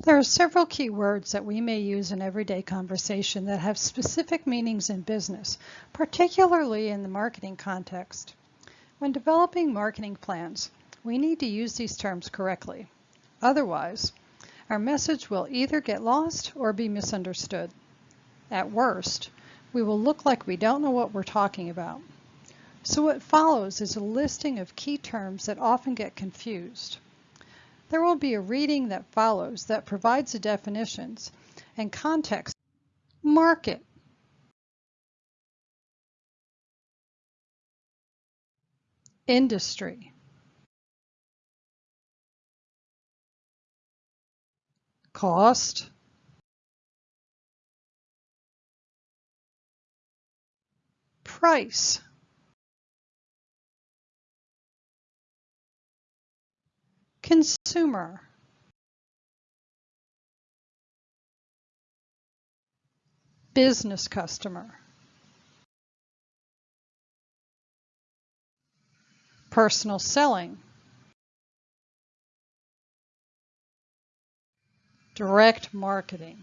There are several key words that we may use in everyday conversation that have specific meanings in business, particularly in the marketing context. When developing marketing plans, we need to use these terms correctly. Otherwise, our message will either get lost or be misunderstood. At worst, we will look like we don't know what we're talking about. So what follows is a listing of key terms that often get confused. There will be a reading that follows that provides the definitions and context. Market. Industry. Cost. Price. Consumer. Business customer. Personal selling. Direct marketing.